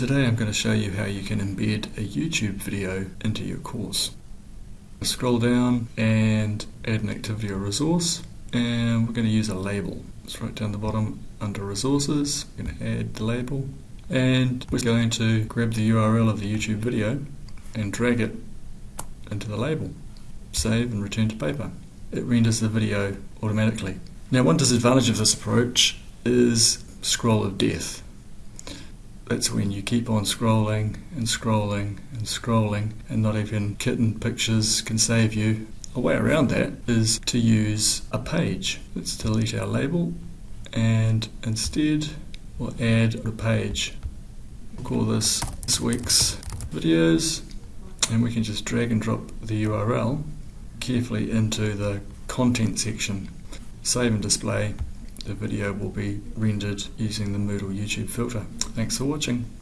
Today I'm going to show you how you can embed a YouTube video into your course. Scroll down and add an activity or resource and we're going to use a label. It's right down the bottom under resources. We're going to add the label and we're going to grab the URL of the YouTube video and drag it into the label. Save and return to paper. It renders the video automatically. Now one disadvantage of this approach is scroll of death. That's when you keep on scrolling and scrolling and scrolling and not even kitten pictures can save you. A way around that is to use a page. Let's delete our label and instead we'll add a page. We'll call this this week's videos and we can just drag and drop the URL carefully into the content section. Save and display the video will be rendered using the Moodle YouTube filter. Thanks for watching.